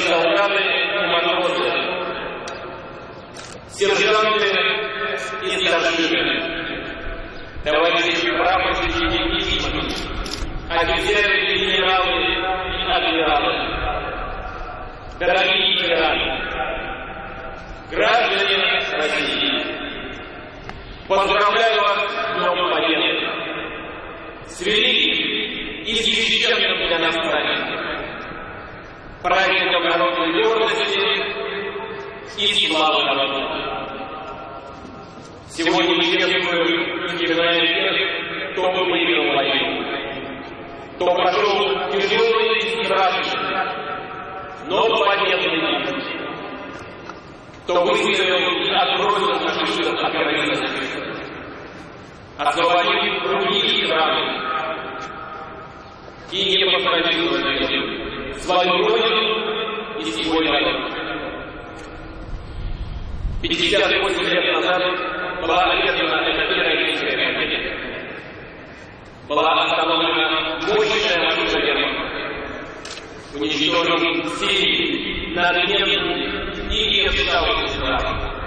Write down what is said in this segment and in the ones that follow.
солдаты и матросы, сержанты и старшины, товарищи прапорщики и мичманы, офицеры генералы и адмиралы, дорогие ветераны, граждане России, поздравляю вас с Днем Победы, с великим и священным для нас праздником, праздником народной гордости и славы народа. Сегодня мы чествуем и вспоминаем тех, кто выиграл войну, кто прошел тяжелый и страшный, но победный путь, кто выстоял и отбросил фашистов от границы, освободив другие страны. И не похоронил свою родину и свой народ. 58 лет назад была одержана эта героическая победа. Была остановлена мощная машина Германии. Уничтожен Сирии, надменный и необщавшийся враг.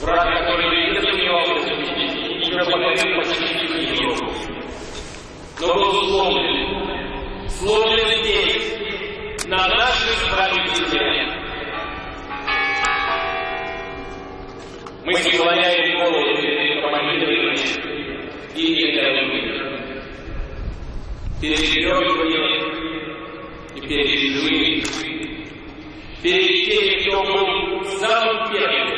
Враг, который не сомневался в победе и пропагандил почти всю. Но был сломлен. Сломлен здесь, Мы склоняем голову перед командирами и генералами, перед героями и перед живыми, перед теми, кто был самым первым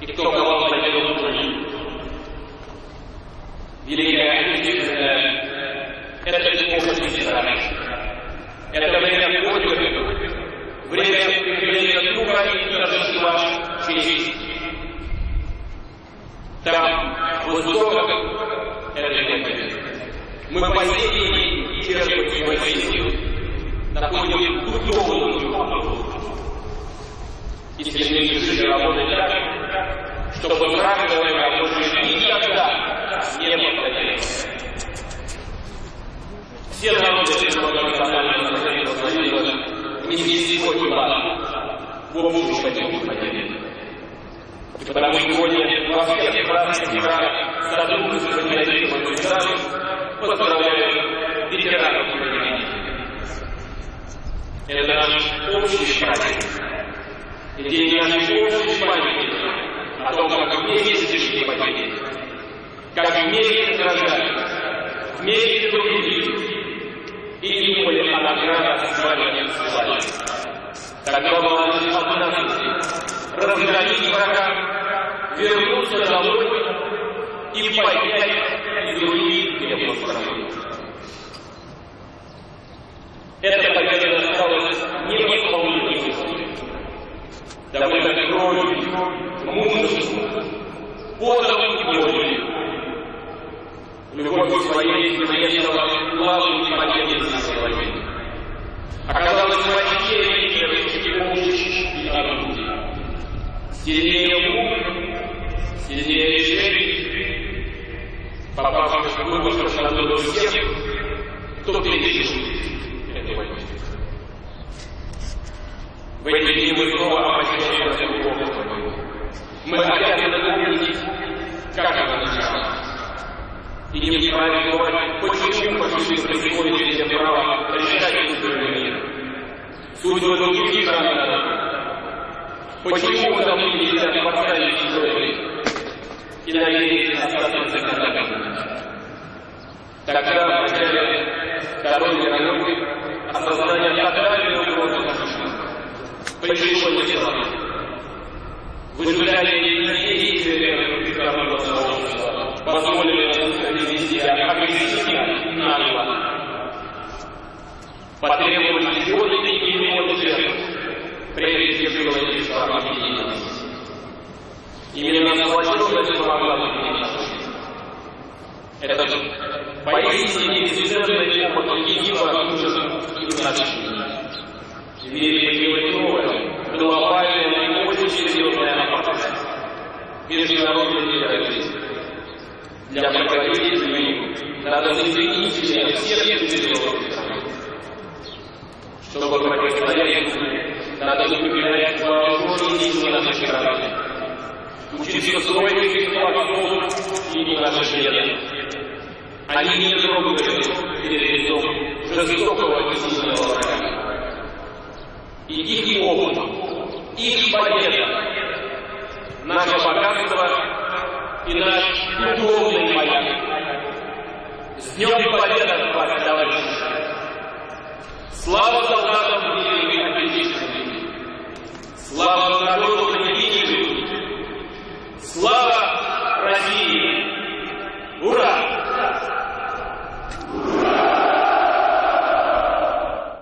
и кто ковал победу жизнь. Великая Отечественная – это эпоха сестра. Это время подвига, время укрепления духа и торжества чести. Там, в истоках этой победы, мы по сей день черпаем свои силы, находим духовную. И сильнее решили работать так, чтобы война больше никогда не повторилась. Все народы национального союза внесли сегодня в общую победу. Потому сегодня во всех разных странах сотрудничество с независимым государством поздравляю ветеранов и. Это наш общий праздник. И день нашей общей памяти о том, как вместе к победе, как вместе сражались, вместе трудились и не были о наградах с званием славы. Тогда была возможность разгромить врага, вернуться домой и поднять других его страну. Эта победа осталась невосполнимой. Добыта кровью, мужеством, потом и болью. Любовь своей наездила победу на своей. Оказалось врачей, верующих помощь и орудий. Сильнее мук, сильнее жертв, попавших в выбор на всех, кто пережил эту войну. В эти дни мы снова обращаемся к Богу. Мы обязаны помнить, как она началась. И не вправе говорить, почему фашисты приходят себе право решать судьбы мира. Судьбы других. Почему должны нельзя поставить чужой и надеяться остаться за контактом? Тогда в начале Второй мировой осознание тотальной угрозы фашизма пришло не сразу. В результате действия международного сообщества позволили вести агрессивно и нагло. Потребовались годы и миллионы жертв, прежде чем было решено объединиться. Именно сплоченность помогла победить. Это поистине бесценный опыт единого ужаса и значения. В мире появилась новая, глобальная и очень серьезная опасность. Международный терроризм. Для противодействия надо соединить в себе всех цивилизованных стран. Чтобы противостоять надо укреплять вооруженные силы нашей страны. Учиться строить их и наши члены. Они не трогают перед лицом жестокого и сильного врага. И их опыт, их победа, наше богатство и наш духовный маяк. С Днем Победы, товарищи! Слава